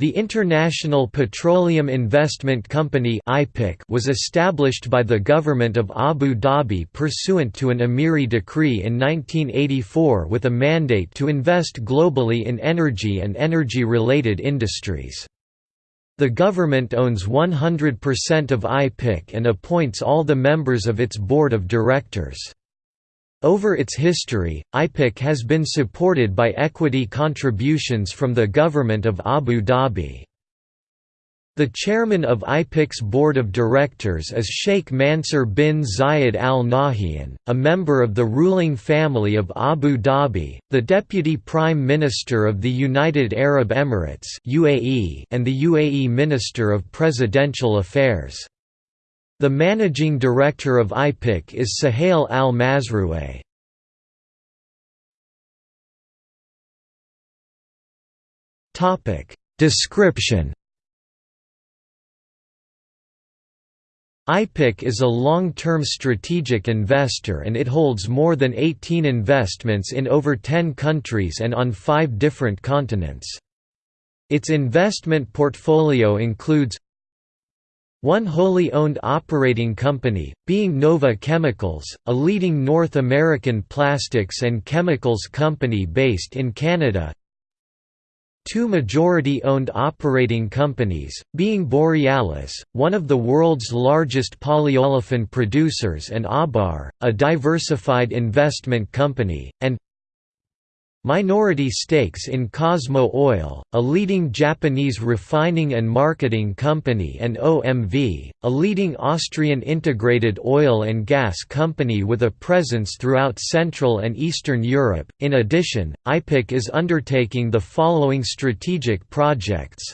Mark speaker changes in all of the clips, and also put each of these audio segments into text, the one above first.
Speaker 1: The International Petroleum Investment Company was established by the government of Abu Dhabi pursuant to an Emiri decree in 1984 with a mandate to invest globally in energy and energy-related industries. The government owns 100% of IPIC and appoints all the members of its board of directors. Over its history, IPIC has been supported by equity contributions from the government of Abu Dhabi. The chairman of IPIC's board of directors is Sheikh Mansur bin Zayed Al Nahyan, a member of the ruling family of Abu Dhabi, the deputy prime minister of the United Arab Emirates (UAE) and the UAE Minister of Presidential Affairs. The managing director of IPIC is Suhail al-Mazrouei. Description IPIC is a long-term strategic investor and it holds more than 18 investments in over 10 countries and on five different continents. Its investment portfolio includes one wholly owned operating company, being Nova Chemicals, a leading North American plastics and chemicals company based in Canada. Two majority-owned operating companies, being Borealis, one of the world's largest polyolefin producers and Abar, a diversified investment company, and Minority stakes in Cosmo Oil, a leading Japanese refining and marketing company and OMV, a leading Austrian integrated oil and gas company with a presence throughout Central and Eastern Europe. In addition, IPIC is undertaking the following strategic projects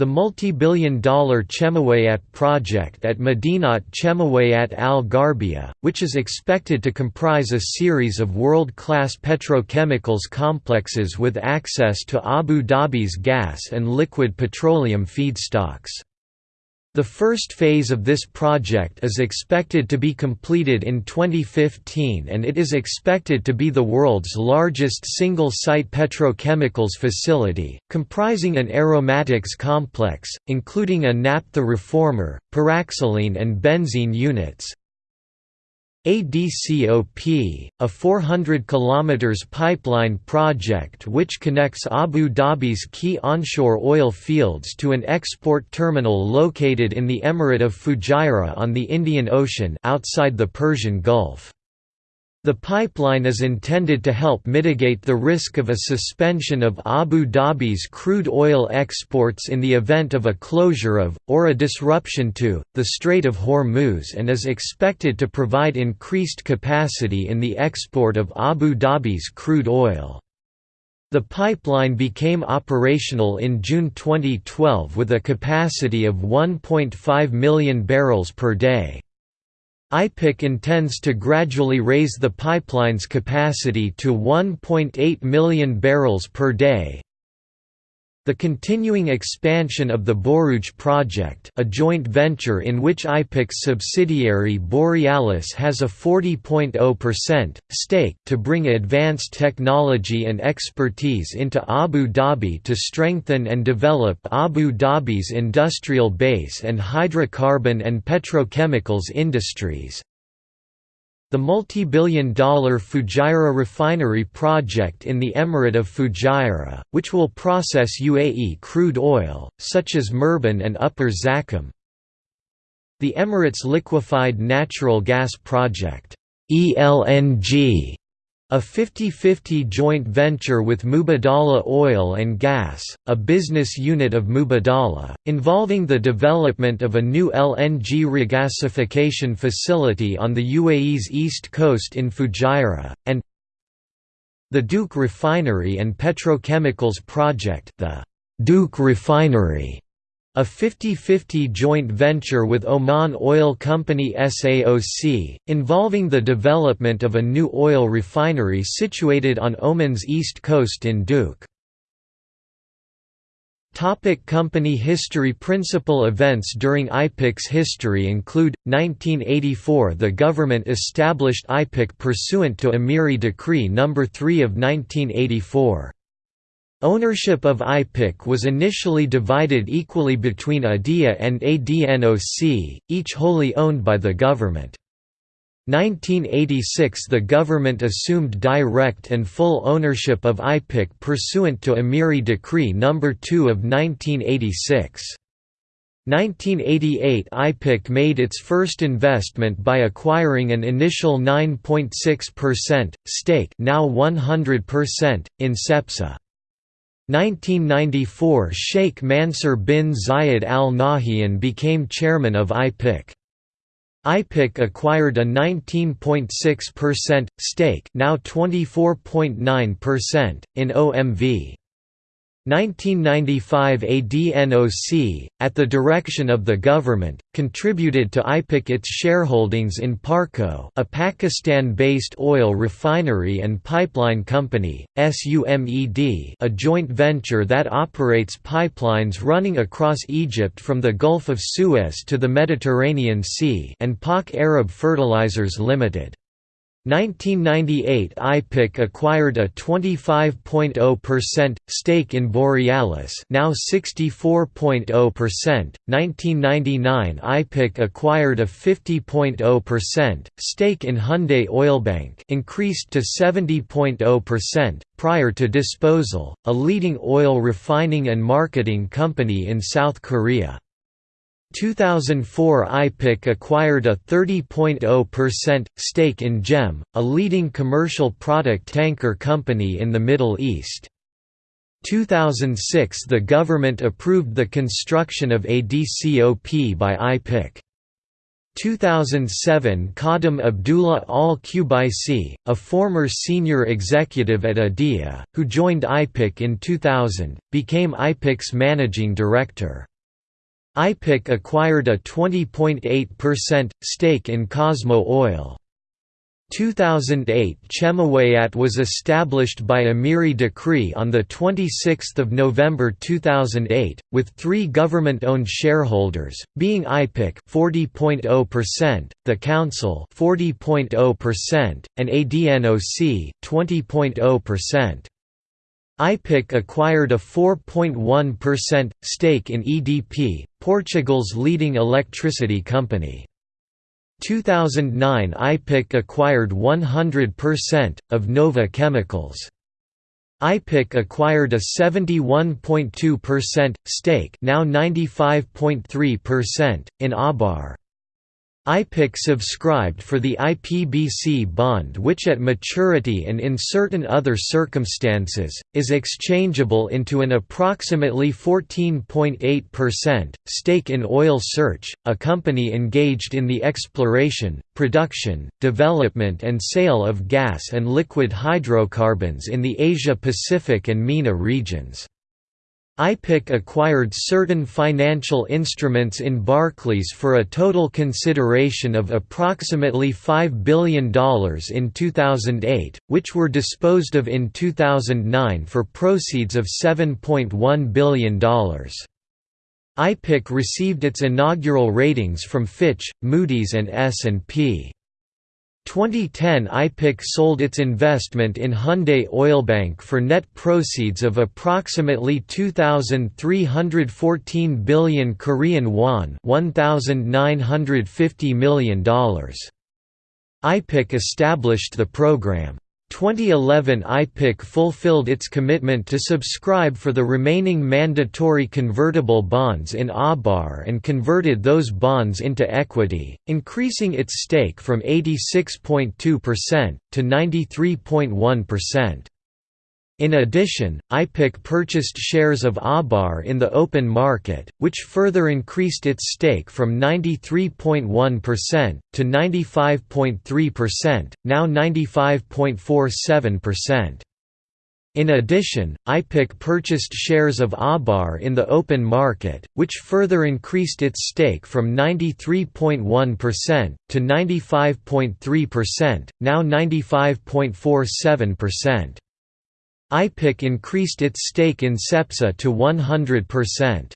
Speaker 1: the multi-billion dollar Chemaweyaat project at Madinat Chemaweyaat Al-Garbia, which is expected to comprise a series of world-class petrochemicals complexes with access to Abu Dhabi's gas and liquid petroleum feedstocks. The first phase of this project is expected to be completed in 2015 and it is expected to be the world's largest single-site petrochemicals facility, comprising an aromatics complex, including a naphtha reformer, paraxylene and benzene units, ADCOP, a 400 km pipeline project which connects Abu Dhabi's key onshore oil fields to an export terminal located in the Emirate of Fujairah on the Indian Ocean outside the Persian Gulf. The pipeline is intended to help mitigate the risk of a suspension of Abu Dhabi's crude oil exports in the event of a closure of, or a disruption to, the Strait of Hormuz and is expected to provide increased capacity in the export of Abu Dhabi's crude oil. The pipeline became operational in June 2012 with a capacity of 1.5 million barrels per day. IPIC intends to gradually raise the pipeline's capacity to 1.8 million barrels per day, the continuing expansion of the Borouge project a joint venture in which IPIC's subsidiary Borealis has a 40.0% stake to bring advanced technology and expertise into Abu Dhabi to strengthen and develop Abu Dhabi's industrial base and hydrocarbon and petrochemicals industries, the multi-billion dollar Fujairah refinery project in the Emirate of Fujairah, which will process UAE crude oil, such as Murban and Upper Zakum. The Emirates Liquefied Natural Gas Project ELNG a 50-50 joint venture with Mubadala Oil and Gas, a business unit of Mubadala, involving the development of a new LNG regasification facility on the UAE's east coast in Fujairah, and the Duqm Refinery and Petrochemicals Project the Duqm Refinery a 50-50 joint venture with Oman Oil Company SAOC, involving the development of a new oil refinery situated on Oman's east coast in Duqm. Topic company history Principal events during IPIC's history include, 1984 the government established IPIC pursuant to Emiri Decree No. 3 of 1984. Ownership of IPIC was initially divided equally between ADIA and ADNOC, each wholly owned by the government. 1986 The government assumed direct and full ownership of IPIC pursuant to Amiri Decree No. 2 of 1986. 1988 IPIC made its first investment by acquiring an initial 9.6% stake now 100% in CEPSA. 1994 Sheikh Mansur bin Zayed Al Nahyan became chairman of IPIC. IPIC acquired a 19.6% stake now 24.9% in OMV. 1995 ADNOC, at the direction of the government, contributed to IPIC its shareholdings in Parco a Pakistan-based oil refinery and pipeline company, SUMED a joint venture that operates pipelines running across Egypt from the Gulf of Suez to the Mediterranean Sea and PAK Arab Fertilizers Limited. 1998 IPIC acquired a 25.0% stake in Borealis now 64.0%, 1999 IPIC acquired a 50.0% stake in Hyundai Oilbank increased to 70.0%, prior to disposal, a leading oil refining and marketing company in South Korea. 2004 IPIC acquired a 30.0% stake in GEM, a leading commercial product tanker company in the Middle East. 2006 The government approved the construction of ADCOP by IPIC. 2007 Khadim Abdullah al-Qubaisi, a former senior executive at ADIA, who joined IPIC in 2000, became IPIC's managing director. IPIC acquired a 20.8% stake in Cosmo Oil. 2008 Chemaweyaat was established by Amiri Decree on 26 November 2008, with three government-owned shareholders, being IPIC 40.0%, the Council 40.0%, and ADNOC 20.0%. IPIC acquired a 4.1% stake in EDP, Portugal's leading electricity company. 2009 IPIC acquired 100% of Nova Chemicals. IPIC acquired a 71.2% stake now 95.3% in Abar. IPIC subscribed for the IPBC bond which at maturity and in certain other circumstances, is exchangeable into an approximately 14.8% stake in Oil Search, a company engaged in the exploration, production, development and sale of gas and liquid hydrocarbons in the Asia-Pacific and MENA regions. IPIC acquired certain financial instruments in Barclays for a total consideration of approximately $5 billion in 2008, which were disposed of in 2009 for proceeds of $7.1 billion. IPIC received its inaugural ratings from Fitch, Moody's and S&P. 2010 IPIC sold its investment in Hyundai Oilbank for net proceeds of approximately 2314 billion Korean won, $1950 million. IPIC established the program 2011 IPIC fulfilled its commitment to subscribe for the remaining mandatory convertible bonds in ABAR and converted those bonds into equity, increasing its stake from 86.2% to 93.1%. In addition, IPIC purchased shares of ABAR in the open market, which further increased its stake from 93.1% to 95.3%, now 95.47%. In addition, IPIC purchased shares of ABAR in the open market, which further increased its stake from 93.1% to 95.3%, now 95.47%. IPIC increased its stake in CEPSA to 100%.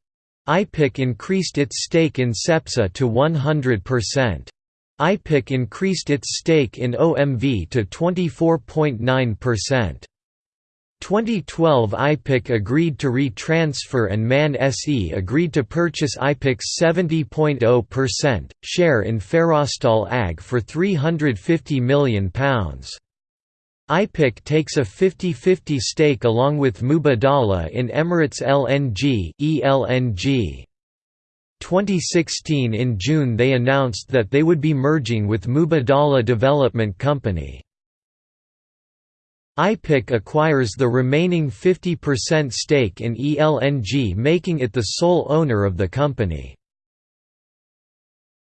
Speaker 1: IPIC increased its stake in CEPSA to 100%. IPIC increased its stake in OMV to 24.9%. 2012 IPIC agreed to re-transfer and MAN SE agreed to purchase IPIC's 70.0% share in Ferrostaal AG for £350 million. IPIC takes a 50-50 stake along with Mubadala in Emirates LNG, ELNG. 2016 In June they announced that they would be merging with Mubadala Development Company. IPIC acquires the remaining 50% stake in ELNG making it the sole owner of the company.